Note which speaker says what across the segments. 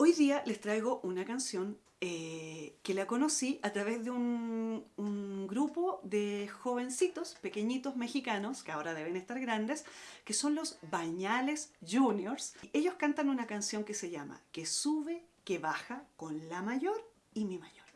Speaker 1: Hoy día les traigo una canción eh, que la conocí a través de un, un, grupo de jovencitos, pequeñitos mexicanos, que ahora deben estar grandes, que son los Bañales Juniors. Ellos cantan una canción que se llama Que sube, que baja con la mayor y mi mayor.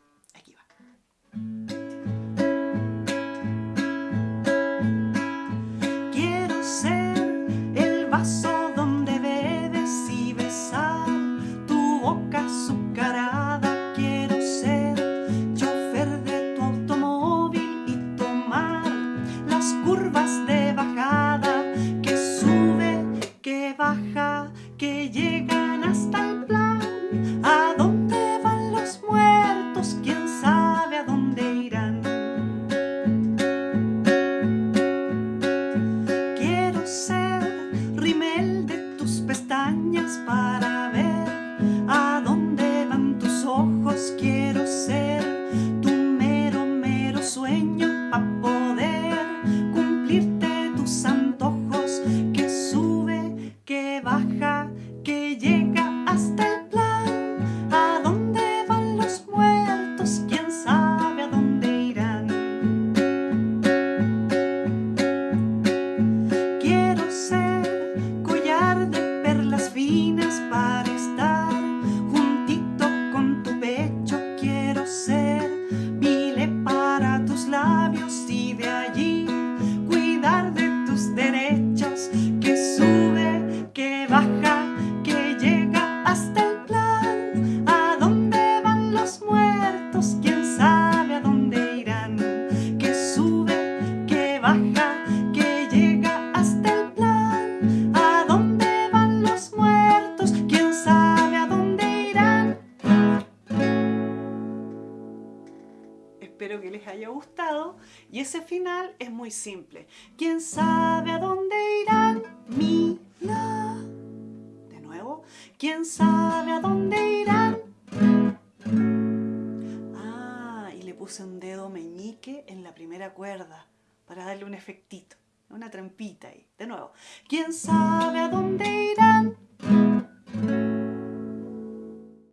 Speaker 1: up Espero que les haya gustado y ese final es muy simple. ¿Quién sabe a dónde irán? Mira. De nuevo. ¿Quién sabe a dónde irán? Ah, y le puse un dedo meñique en la primera cuerda para darle un efectito, una trampita ahí. De nuevo, ¿quién sabe a dónde?